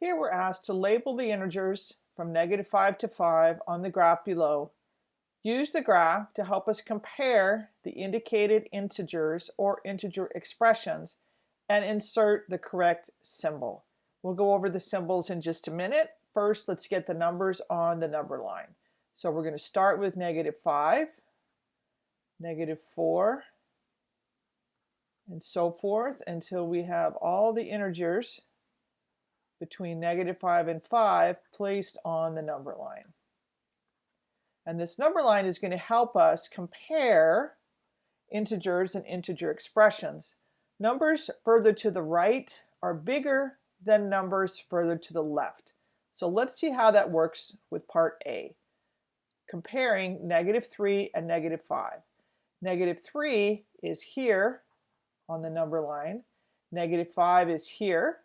Here we're asked to label the integers from negative 5 to 5 on the graph below. Use the graph to help us compare the indicated integers or integer expressions and insert the correct symbol. We'll go over the symbols in just a minute. First, let's get the numbers on the number line. So we're going to start with negative 5, negative 4, and so forth until we have all the integers between negative 5 and 5 placed on the number line. And this number line is going to help us compare integers and integer expressions. Numbers further to the right are bigger than numbers further to the left. So let's see how that works with part A, comparing negative 3 and negative 5. Negative 3 is here on the number line. Negative 5 is here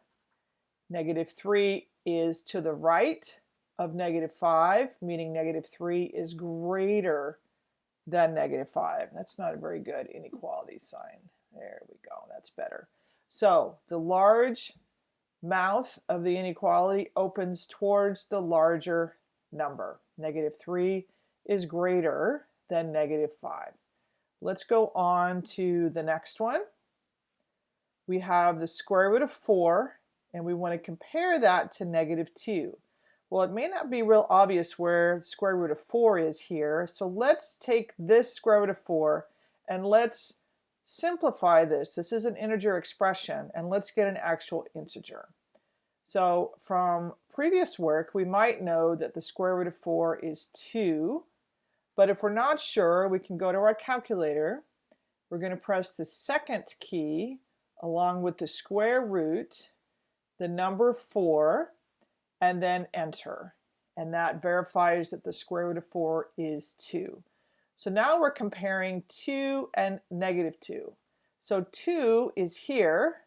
Negative 3 is to the right of negative 5, meaning negative 3 is greater than negative 5. That's not a very good inequality sign. There we go. That's better. So the large mouth of the inequality opens towards the larger number. Negative 3 is greater than negative 5. Let's go on to the next one. We have the square root of 4 and we want to compare that to negative 2. Well, it may not be real obvious where the square root of 4 is here, so let's take this square root of 4 and let's simplify this. This is an integer expression, and let's get an actual integer. So from previous work, we might know that the square root of 4 is 2, but if we're not sure, we can go to our calculator. We're going to press the second key along with the square root, the number 4, and then enter. And that verifies that the square root of 4 is 2. So now we're comparing 2 and negative 2. So 2 is here,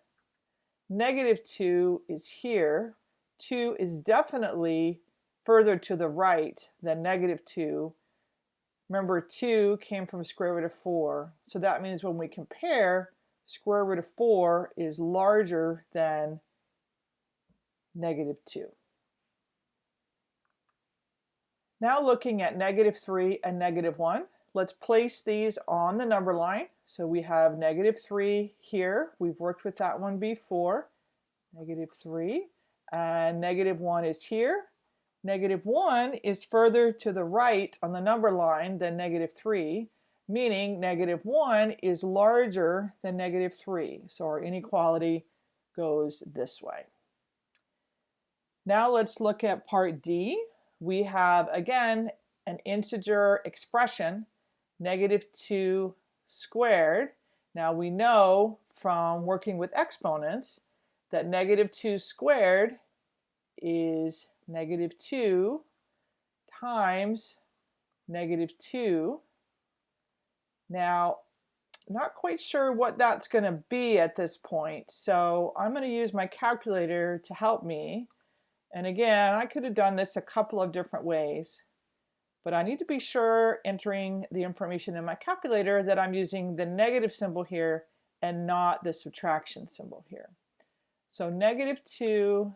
negative 2 is here, 2 is definitely further to the right than negative 2. Remember 2 came from square root of 4, so that means when we compare, square root of 4 is larger than negative 2. Now looking at negative 3 and negative 1, let's place these on the number line. So we have negative 3 here. We've worked with that one before. Negative 3. And negative 1 is here. Negative 1 is further to the right on the number line than negative 3, meaning negative 1 is larger than negative 3. So our inequality goes this way. Now let's look at part D. We have, again, an integer expression, negative 2 squared. Now we know from working with exponents that negative 2 squared is negative 2 times negative 2. Now, not quite sure what that's going to be at this point, so I'm going to use my calculator to help me. And again, I could have done this a couple of different ways, but I need to be sure entering the information in my calculator that I'm using the negative symbol here and not the subtraction symbol here. So negative 2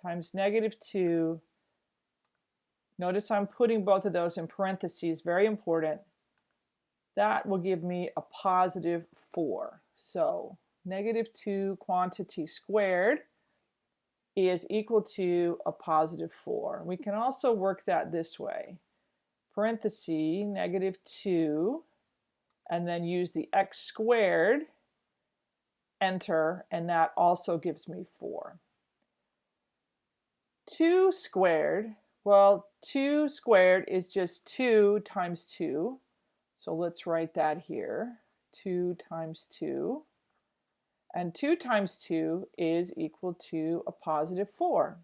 times negative 2. Notice I'm putting both of those in parentheses, very important. That will give me a positive 4. So negative 2 quantity squared is equal to a positive 4. We can also work that this way. Parenthesis, negative 2, and then use the x squared, enter, and that also gives me 4. 2 squared, well, 2 squared is just 2 times 2. So let's write that here. 2 times 2. And 2 times 2 is equal to a positive 4.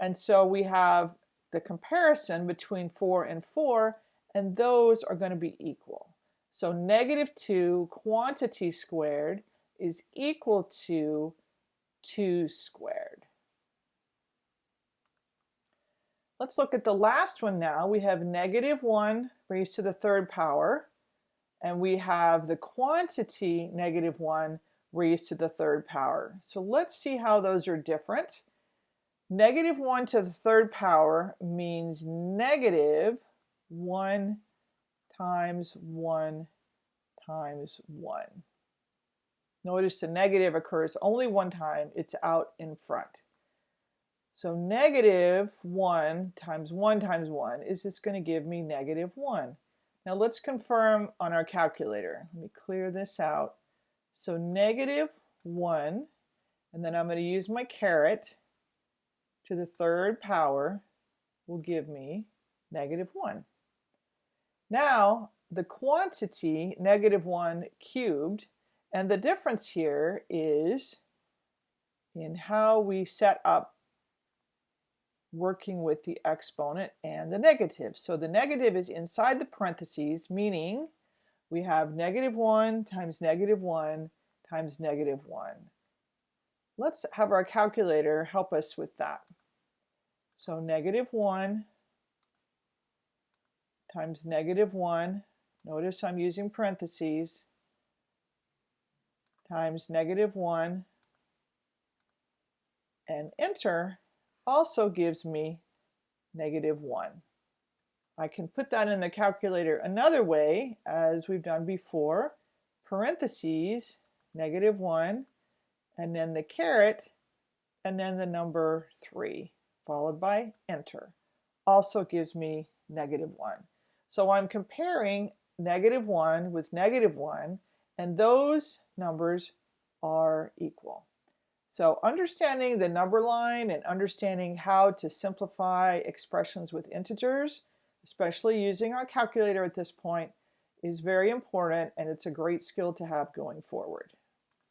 And so we have the comparison between 4 and 4, and those are going to be equal. So negative 2 quantity squared is equal to 2 squared. Let's look at the last one now. We have negative 1 raised to the third power, and we have the quantity negative 1 raised to the third power. So let's see how those are different. Negative 1 to the third power means negative 1 times 1 times 1. Notice the negative occurs only one time. It's out in front. So negative 1 times 1 times 1 is just going to give me negative 1. Now let's confirm on our calculator. Let me clear this out. So negative 1, and then I'm going to use my caret to the third power will give me negative 1. Now the quantity, negative 1 cubed, and the difference here is in how we set up working with the exponent and the negative. So the negative is inside the parentheses, meaning we have negative 1 times negative 1 times negative 1. Let's have our calculator help us with that. So negative 1 times negative 1, notice I'm using parentheses, times negative 1, and enter also gives me negative 1. I can put that in the calculator another way, as we've done before, parentheses, negative 1, and then the caret, and then the number 3, followed by enter. Also gives me negative 1. So I'm comparing negative 1 with negative 1, and those numbers are equal. So understanding the number line and understanding how to simplify expressions with integers, especially using our calculator at this point, is very important and it's a great skill to have going forward.